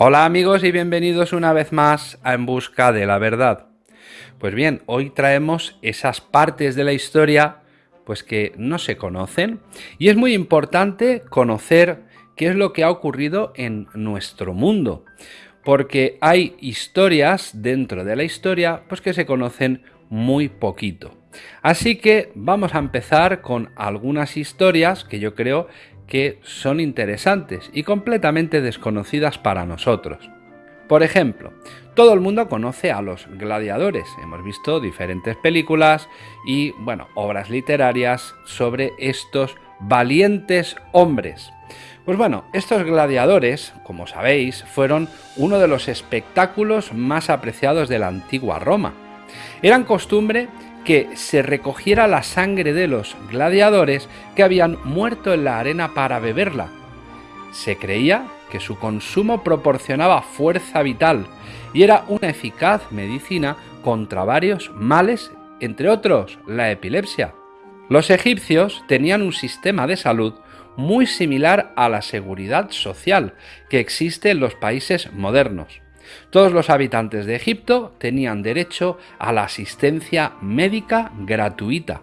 Hola amigos y bienvenidos una vez más a En Busca de la Verdad. Pues bien, hoy traemos esas partes de la historia pues que no se conocen y es muy importante conocer qué es lo que ha ocurrido en nuestro mundo, porque hay historias dentro de la historia pues que se conocen muy poquito. Así que vamos a empezar con algunas historias que yo creo que son interesantes y completamente desconocidas para nosotros. Por ejemplo, todo el mundo conoce a los gladiadores. Hemos visto diferentes películas y, bueno, obras literarias sobre estos valientes hombres. Pues bueno, estos gladiadores, como sabéis, fueron uno de los espectáculos más apreciados de la antigua Roma. Eran costumbre que se recogiera la sangre de los gladiadores que habían muerto en la arena para beberla. Se creía que su consumo proporcionaba fuerza vital y era una eficaz medicina contra varios males, entre otros la epilepsia. Los egipcios tenían un sistema de salud muy similar a la seguridad social que existe en los países modernos. Todos los habitantes de Egipto tenían derecho a la asistencia médica gratuita.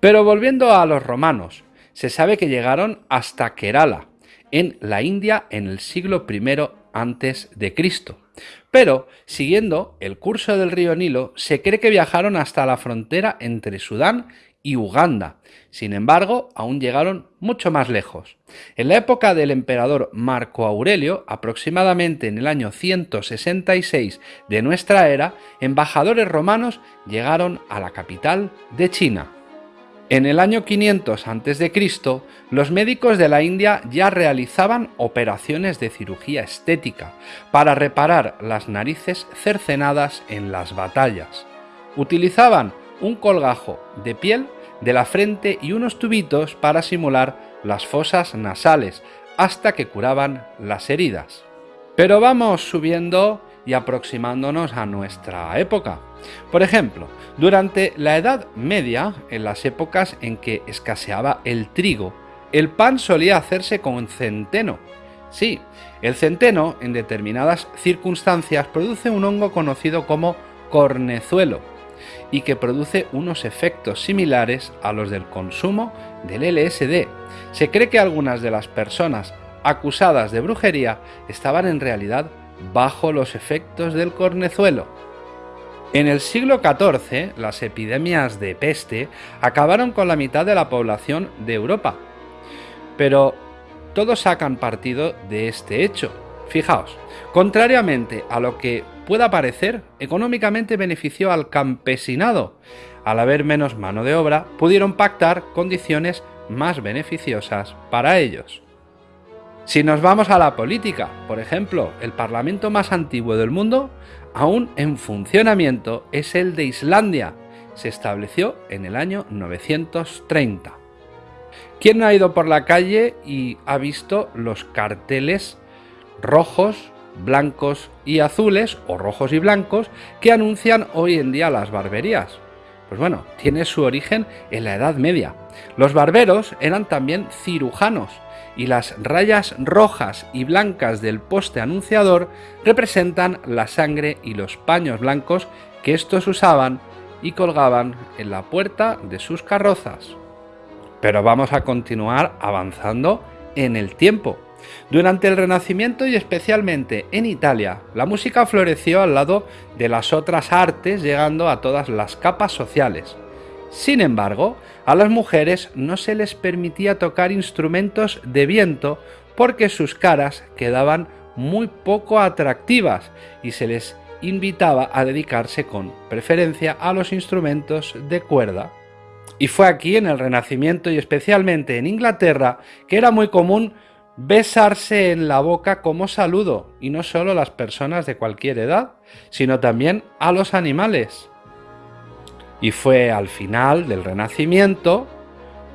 Pero volviendo a los romanos, se sabe que llegaron hasta Kerala, en la India en el siglo I antes de Cristo. Pero, siguiendo el curso del río Nilo, se cree que viajaron hasta la frontera entre Sudán y Uganda. Sin embargo, aún llegaron mucho más lejos. En la época del emperador Marco Aurelio, aproximadamente en el año 166 de nuestra era, embajadores romanos llegaron a la capital de China. En el año 500 a.C., los médicos de la India ya realizaban operaciones de cirugía estética para reparar las narices cercenadas en las batallas. Utilizaban un colgajo de piel de la frente y unos tubitos para simular las fosas nasales hasta que curaban las heridas. Pero vamos subiendo y aproximándonos a nuestra época. Por ejemplo, durante la Edad Media, en las épocas en que escaseaba el trigo, el pan solía hacerse con centeno. Sí, el centeno, en determinadas circunstancias, produce un hongo conocido como cornezuelo, y que produce unos efectos similares a los del consumo del LSD. Se cree que algunas de las personas acusadas de brujería estaban en realidad bajo los efectos del cornezuelo. En el siglo XIV, las epidemias de peste acabaron con la mitad de la población de Europa. Pero todos sacan partido de este hecho. Fijaos, contrariamente a lo que pueda parecer, económicamente benefició al campesinado. Al haber menos mano de obra, pudieron pactar condiciones más beneficiosas para ellos. Si nos vamos a la política, por ejemplo, el parlamento más antiguo del mundo, aún en funcionamiento, es el de Islandia. Se estableció en el año 930. ¿Quién no ha ido por la calle y ha visto los carteles rojos blancos y azules o rojos y blancos que anuncian hoy en día las barberías. Pues bueno, tiene su origen en la Edad Media. Los barberos eran también cirujanos y las rayas rojas y blancas del poste anunciador representan la sangre y los paños blancos que estos usaban y colgaban en la puerta de sus carrozas. Pero vamos a continuar avanzando en el tiempo. Durante el Renacimiento y especialmente en Italia, la música floreció al lado de las otras artes llegando a todas las capas sociales. Sin embargo, a las mujeres no se les permitía tocar instrumentos de viento porque sus caras quedaban muy poco atractivas y se les invitaba a dedicarse con preferencia a los instrumentos de cuerda. Y fue aquí en el Renacimiento y especialmente en Inglaterra que era muy común besarse en la boca como saludo, y no solo a las personas de cualquier edad, sino también a los animales. Y fue al final del Renacimiento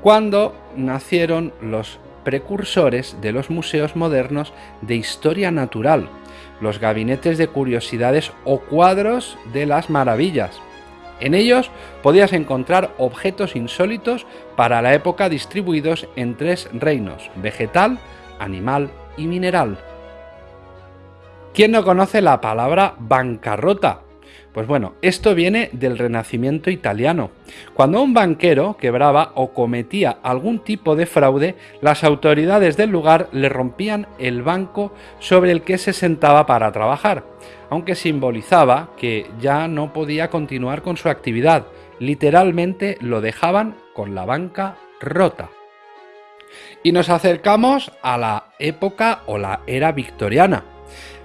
cuando nacieron los precursores de los museos modernos de historia natural, los gabinetes de curiosidades o cuadros de las maravillas. En ellos podías encontrar objetos insólitos para la época distribuidos en tres reinos, vegetal, animal y mineral. ¿Quién no conoce la palabra bancarrota? Pues bueno, esto viene del Renacimiento italiano. Cuando un banquero quebraba o cometía algún tipo de fraude, las autoridades del lugar le rompían el banco sobre el que se sentaba para trabajar, aunque simbolizaba que ya no podía continuar con su actividad. Literalmente lo dejaban con la banca rota. Y nos acercamos a la época o la era victoriana.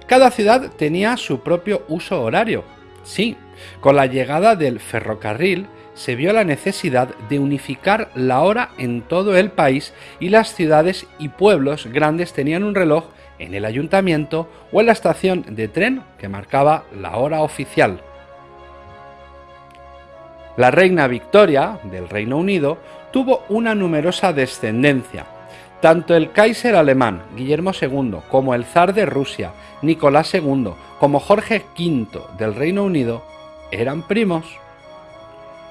Cada ciudad tenía su propio uso horario, Sí, con la llegada del ferrocarril se vio la necesidad de unificar la hora en todo el país y las ciudades y pueblos grandes tenían un reloj en el ayuntamiento o en la estación de tren que marcaba la hora oficial. La reina Victoria, del Reino Unido, tuvo una numerosa descendencia. Tanto el Kaiser alemán, Guillermo II, como el zar de Rusia, Nicolás II, como Jorge V del Reino Unido, eran primos.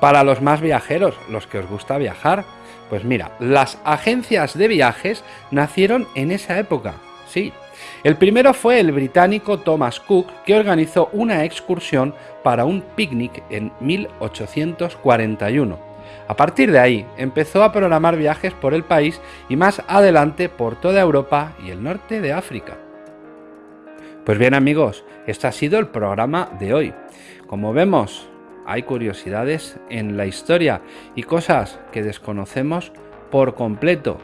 Para los más viajeros, los que os gusta viajar, pues mira, las agencias de viajes nacieron en esa época, sí. El primero fue el británico Thomas Cook, que organizó una excursión para un picnic en 1841. A partir de ahí, empezó a programar viajes por el país y más adelante por toda Europa y el norte de África. Pues bien amigos, este ha sido el programa de hoy. Como vemos, hay curiosidades en la historia y cosas que desconocemos por completo.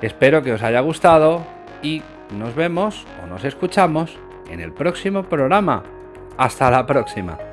Espero que os haya gustado y nos vemos o nos escuchamos en el próximo programa. Hasta la próxima.